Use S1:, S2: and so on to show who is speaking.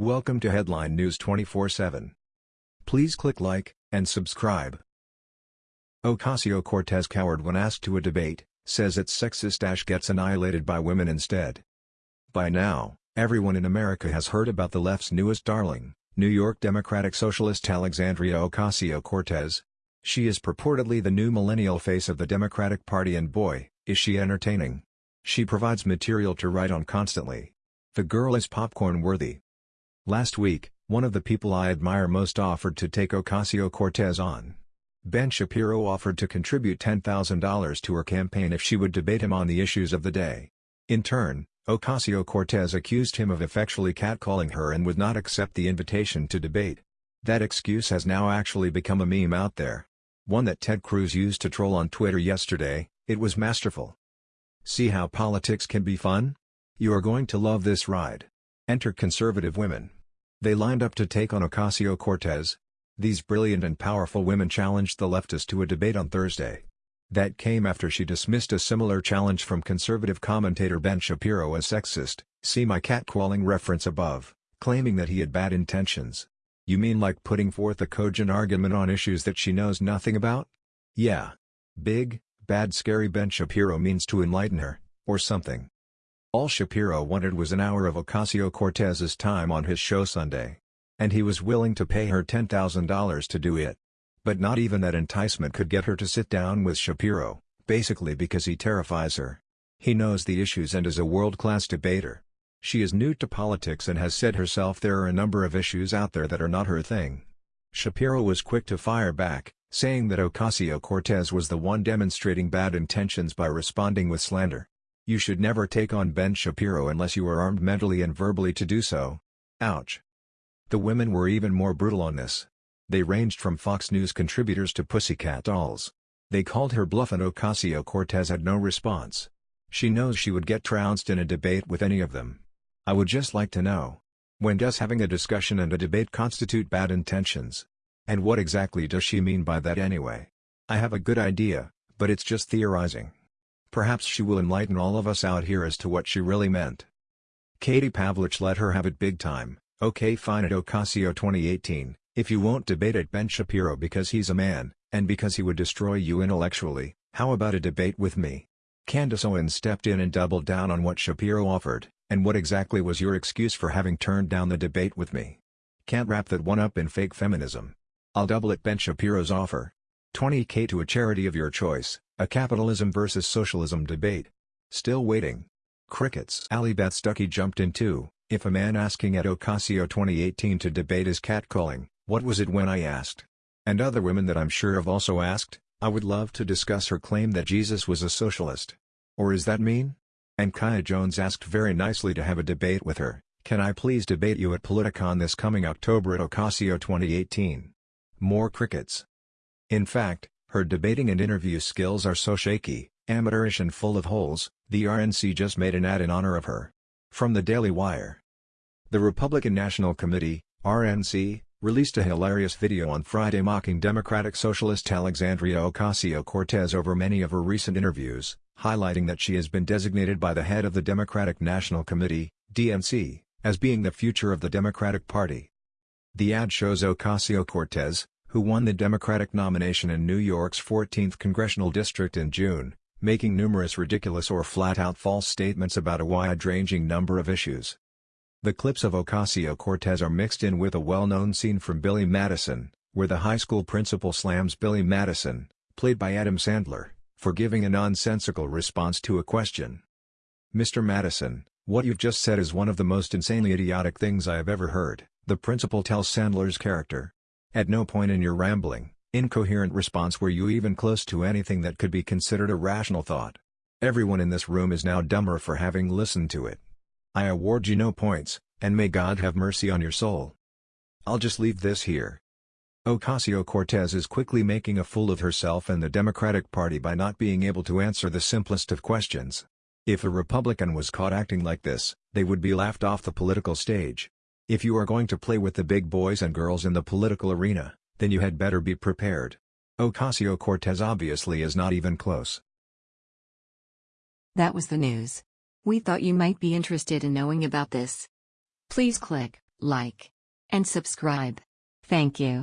S1: Welcome to Headline News 24/7. Please click like and subscribe. Ocasio-Cortez coward when asked to a debate, says it's sexist Ash gets annihilated by women instead. By now, everyone in America has heard about the left's newest darling, New York Democratic Socialist Alexandria Ocasio-Cortez. She is purportedly the new millennial face of the Democratic Party and boy, is she entertaining. She provides material to write on constantly. The girl is popcorn-worthy. Last week, one of the people I admire most offered to take Ocasio-Cortez on. Ben Shapiro offered to contribute $10,000 to her campaign if she would debate him on the issues of the day. In turn, Ocasio-Cortez accused him of effectually catcalling her and would not accept the invitation to debate. That excuse has now actually become a meme out there. One that Ted Cruz used to troll on Twitter yesterday, it was masterful. See how politics can be fun? You are going to love this ride. Enter conservative women. They lined up to take on Ocasio-Cortez. These brilliant and powerful women challenged the leftist to a debate on Thursday. That came after she dismissed a similar challenge from conservative commentator Ben Shapiro as sexist, see my catcalling reference above, claiming that he had bad intentions. You mean like putting forth a cogent argument on issues that she knows nothing about? Yeah. Big, bad scary Ben Shapiro means to enlighten her, or something. All Shapiro wanted was an hour of Ocasio-Cortez's time on his show Sunday. And he was willing to pay her $10,000 to do it. But not even that enticement could get her to sit down with Shapiro, basically because he terrifies her. He knows the issues and is a world-class debater. She is new to politics and has said herself there are a number of issues out there that are not her thing. Shapiro was quick to fire back, saying that Ocasio-Cortez was the one demonstrating bad intentions by responding with slander. You should never take on Ben Shapiro unless you are armed mentally and verbally to do so. Ouch. The women were even more brutal on this. They ranged from Fox News contributors to pussycat dolls. They called her bluff and Ocasio-Cortez had no response. She knows she would get trounced in a debate with any of them. I would just like to know. When does having a discussion and a debate constitute bad intentions? And what exactly does she mean by that anyway? I have a good idea, but it's just theorizing. Perhaps she will enlighten all of us out here as to what she really meant. Katie Pavlich let her have it big time, okay fine at Ocasio 2018, if you won't debate at Ben Shapiro because he's a man, and because he would destroy you intellectually, how about a debate with me? Candace Owens stepped in and doubled down on what Shapiro offered, and what exactly was your excuse for having turned down the debate with me? Can't wrap that one up in fake feminism. I'll double it Ben Shapiro's offer. 20k to a charity of your choice, a capitalism versus socialism debate. Still waiting. Crickets. Allie Beth Stuckey jumped in too, if a man asking at Ocasio 2018 to debate is catcalling, what was it when I asked? And other women that I'm sure have also asked, I would love to discuss her claim that Jesus was a socialist. Or is that mean? And Kaya Jones asked very nicely to have a debate with her, can I please debate you at Politicon this coming October at Ocasio 2018? More crickets. In fact, her debating and interview skills are so shaky, amateurish and full of holes, the RNC just made an ad in honor of her. From the Daily Wire. The Republican National Committee, RNC, released a hilarious video on Friday mocking Democratic Socialist Alexandria Ocasio-Cortez over many of her recent interviews, highlighting that she has been designated by the head of the Democratic National Committee, DNC, as being the future of the Democratic Party. The ad shows Ocasio-Cortez, who won the Democratic nomination in New York's 14th congressional district in June, making numerous ridiculous or flat-out false statements about a wide-ranging number of issues. The clips of Ocasio-Cortez are mixed in with a well-known scene from Billy Madison, where the high school principal slams Billy Madison, played by Adam Sandler, for giving a nonsensical response to a question. Mr. Madison, what you've just said is one of the most insanely idiotic things I have ever heard, the principal tells Sandler's character. At no point in your rambling, incoherent response were you even close to anything that could be considered a rational thought. Everyone in this room is now dumber for having listened to it. I award you no points, and may God have mercy on your soul. I'll just leave this here. Ocasio-Cortez is quickly making a fool of herself and the Democratic Party by not being able to answer the simplest of questions. If a Republican was caught acting like this, they would be laughed off the political stage. If you are going to play with the big boys and girls in the political arena, then you had better be prepared. Ocasio-Cortez obviously is not even close.
S2: That was the news. We thought you might be interested in knowing about this. Please click like, and subscribe. Thank you.